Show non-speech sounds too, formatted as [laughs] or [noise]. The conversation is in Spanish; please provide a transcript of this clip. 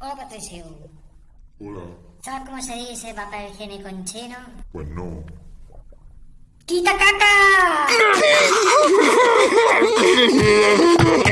o Patricio. Pues, Hola. ¿Sabes cómo se dice papel higiénico en chino? Pues no. ¡Quita caca! [laughs]